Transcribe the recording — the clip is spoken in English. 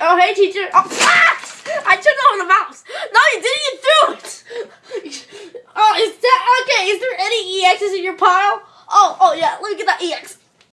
Oh, hey, teacher. Oh, ah! I turned over the mouse. No, you didn't. even do it. Oh, is that okay? Is there any EXs in your pile? Oh, oh yeah. Look at that EX.